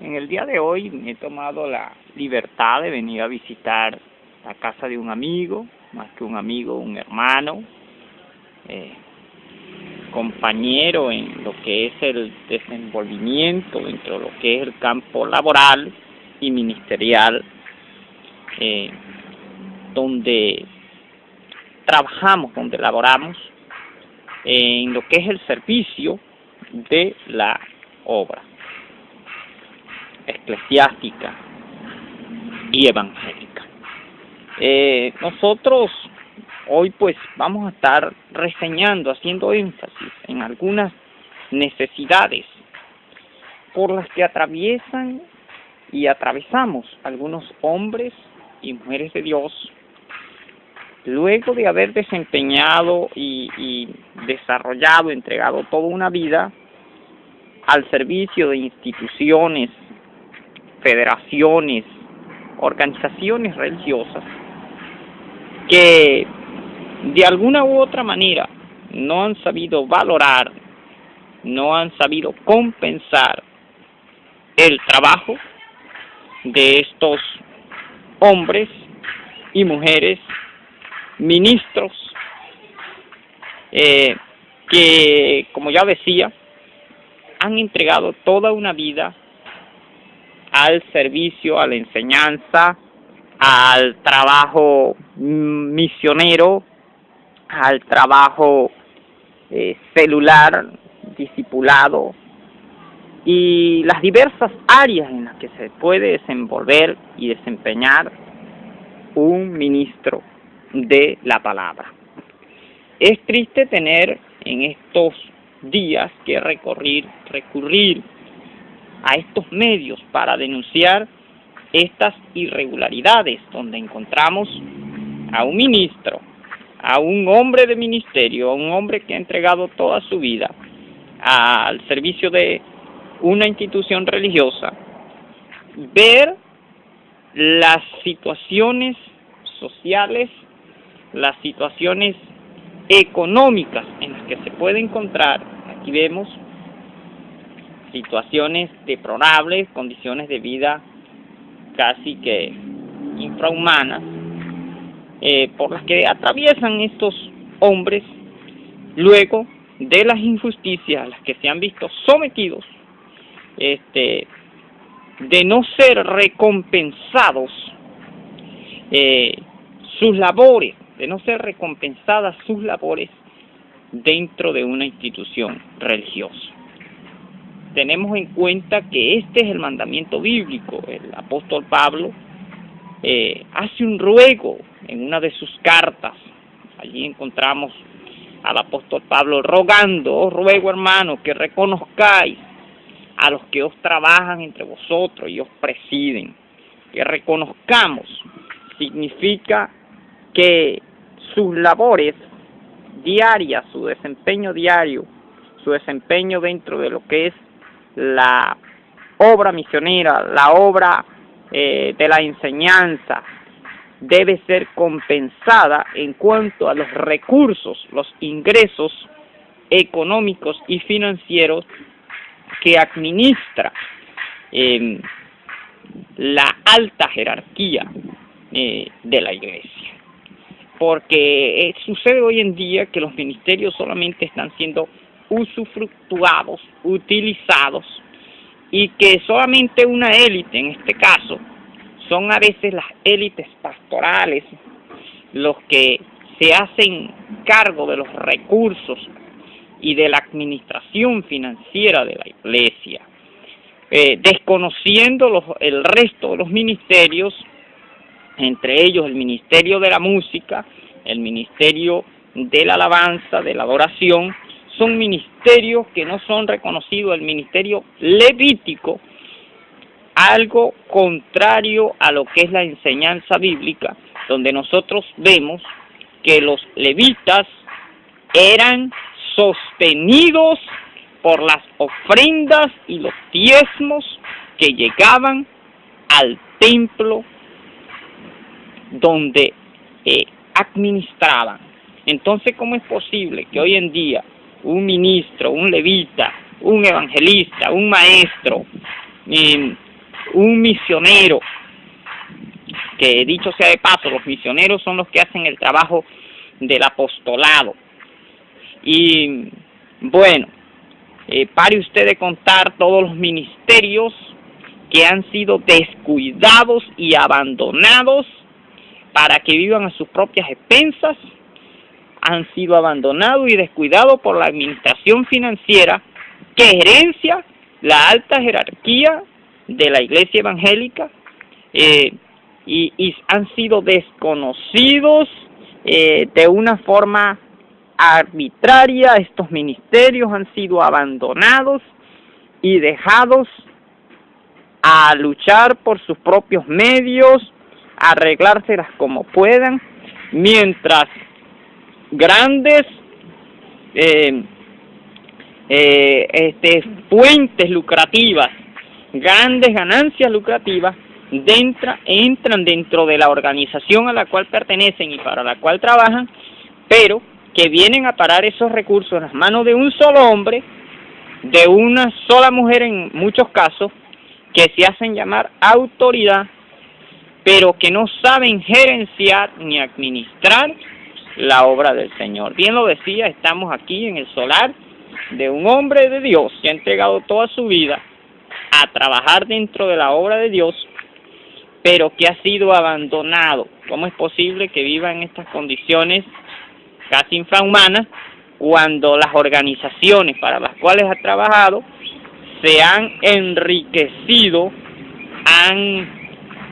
En el día de hoy me he tomado la libertad de venir a visitar la casa de un amigo, más que un amigo, un hermano, eh, compañero en lo que es el desenvolvimiento dentro de lo que es el campo laboral y ministerial, eh, donde trabajamos, donde laboramos en lo que es el servicio de la obra eclesiástica y evangélica. Eh, nosotros hoy pues vamos a estar reseñando, haciendo énfasis en algunas necesidades por las que atraviesan y atravesamos algunos hombres y mujeres de Dios luego de haber desempeñado y, y desarrollado, entregado toda una vida al servicio de instituciones federaciones, organizaciones religiosas que de alguna u otra manera no han sabido valorar, no han sabido compensar el trabajo de estos hombres y mujeres ministros eh, que, como ya decía, han entregado toda una vida al servicio, a la enseñanza, al trabajo misionero, al trabajo eh, celular, discipulado y las diversas áreas en las que se puede desenvolver y desempeñar un ministro de la palabra. Es triste tener en estos días que recorrer, recurrir a estos medios para denunciar estas irregularidades, donde encontramos a un ministro, a un hombre de ministerio, a un hombre que ha entregado toda su vida al servicio de una institución religiosa, ver las situaciones sociales, las situaciones económicas en las que se puede encontrar, aquí vemos situaciones deplorables, condiciones de vida casi que infrahumanas, eh, por las que atraviesan estos hombres luego de las injusticias a las que se han visto sometidos, este, de no ser recompensados eh, sus labores, de no ser recompensadas sus labores dentro de una institución religiosa tenemos en cuenta que este es el mandamiento bíblico. El apóstol Pablo eh, hace un ruego en una de sus cartas. Allí encontramos al apóstol Pablo rogando, os ruego hermano que reconozcáis a los que os trabajan entre vosotros y os presiden. Que reconozcamos significa que sus labores diarias, su desempeño diario, su desempeño dentro de lo que es la obra misionera, la obra eh, de la enseñanza, debe ser compensada en cuanto a los recursos, los ingresos económicos y financieros que administra em, la alta jerarquía eh, de la iglesia. Porque eh, sucede hoy en día que los ministerios solamente están siendo usufructuados, utilizados, y que solamente una élite, en este caso, son a veces las élites pastorales, los que se hacen cargo de los recursos y de la administración financiera de la iglesia, eh, desconociendo los, el resto de los ministerios, entre ellos el ministerio de la música, el ministerio de la alabanza, de la adoración, son ministerios que no son reconocidos, el ministerio levítico, algo contrario a lo que es la enseñanza bíblica, donde nosotros vemos que los levitas eran sostenidos por las ofrendas y los diezmos que llegaban al templo donde eh, administraban. Entonces, ¿cómo es posible que hoy en día un ministro, un levita, un evangelista, un maestro, un misionero, que dicho sea de paso, los misioneros son los que hacen el trabajo del apostolado. Y bueno, eh, pare usted de contar todos los ministerios que han sido descuidados y abandonados para que vivan a sus propias expensas, han sido abandonados y descuidados por la administración financiera que herencia la alta jerarquía de la iglesia evangélica eh, y, han sido desconocidos eh, de una forma arbitraria, estos ministerios han sido abandonados y dejados a luchar por sus propios medios, arreglárselas como puedan, mientras grandes eh, eh, este, fuentes lucrativas, grandes ganancias lucrativas, entran dentro de la organización a la cual pertenecen y para la cual trabajan, pero que vienen a parar esos recursos en las manos de un solo hombre, de una sola mujer en muchos casos, que se hacen llamar autoridad, pero que no saben gerenciar ni administrar la obra del Señor. Bien lo decía, estamos aquí en el solar de un hombre de Dios que ha entregado toda su vida a trabajar dentro de la obra de Dios, pero que ha sido abandonado. ¿Cómo es posible que viva en estas condiciones casi infrahumanas cuando las organizaciones para las cuales ha trabajado se han enriquecido, han,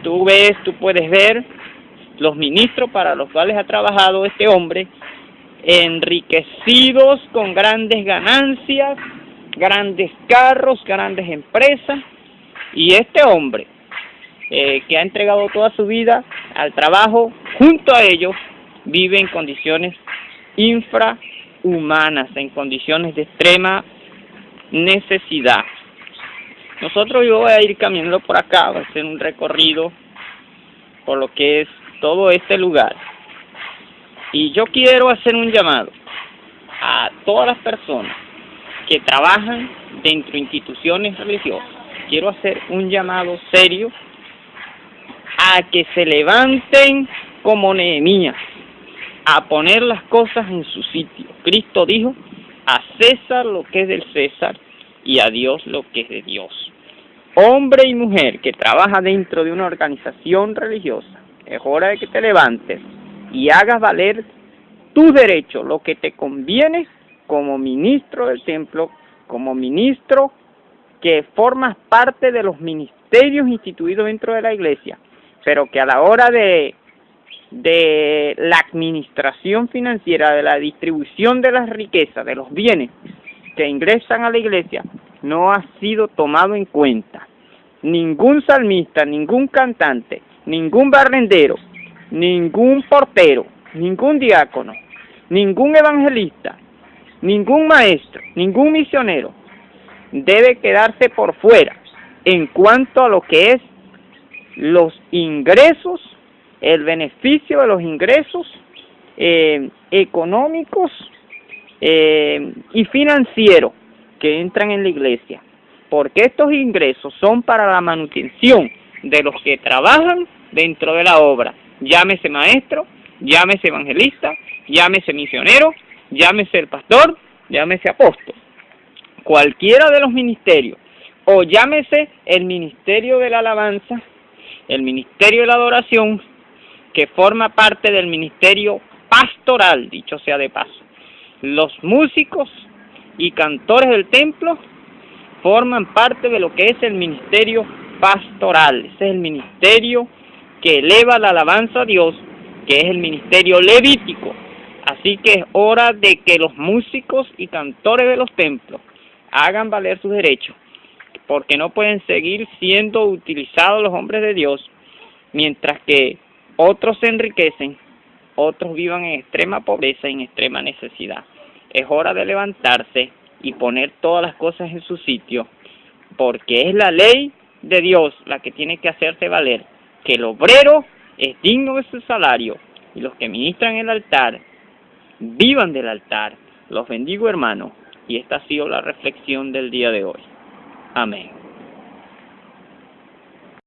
tú ves, tú puedes ver los ministros para los cuales ha trabajado este hombre, enriquecidos con grandes ganancias, grandes carros, grandes empresas, y este hombre eh, que ha entregado toda su vida al trabajo, junto a ellos, vive en condiciones infrahumanas, en condiciones de extrema necesidad. Nosotros yo voy a ir caminando por acá, voy a hacer un recorrido por lo que es todo este lugar. Y yo quiero hacer un llamado a todas las personas que trabajan dentro de instituciones religiosas. Quiero hacer un llamado serio a que se levanten como Nehemías, a poner las cosas en su sitio. Cristo dijo, a César lo que es del César y a Dios lo que es de Dios. Hombre y mujer que trabaja dentro de una organización religiosa, es hora de que te levantes y hagas valer tu derecho, lo que te conviene como ministro del templo, como ministro que formas parte de los ministerios instituidos dentro de la iglesia, pero que a la hora de, de la administración financiera, de la distribución de las riquezas, de los bienes que ingresan a la iglesia, no ha sido tomado en cuenta. Ningún salmista, ningún cantante, ningún barrendero, ningún portero, ningún diácono, ningún evangelista, ningún maestro, ningún misionero debe quedarse por fuera en cuanto a lo que es los ingresos, el beneficio de los ingresos eh, económicos eh, y financieros que entran en la iglesia, porque estos ingresos son para la manutención de los que trabajan dentro de la obra, llámese maestro, llámese evangelista, llámese misionero, llámese el pastor, llámese apóstol, cualquiera de los ministerios, o llámese el ministerio de la alabanza, el ministerio de la adoración, que forma parte del ministerio pastoral, dicho sea de paso. Los músicos y cantores del templo forman parte de lo que es el ministerio pastoral, ese es el ministerio que eleva la alabanza a Dios, que es el ministerio levítico. Así que es hora de que los músicos y cantores de los templos hagan valer sus derechos, porque no pueden seguir siendo utilizados los hombres de Dios, mientras que otros se enriquecen, otros vivan en extrema pobreza y en extrema necesidad. Es hora de levantarse y poner todas las cosas en su sitio, porque es la ley de Dios la que tiene que hacerse valer, que el obrero es digno de su salario y los que ministran el altar vivan del altar. Los bendigo hermanos y esta ha sido la reflexión del día de hoy. Amén.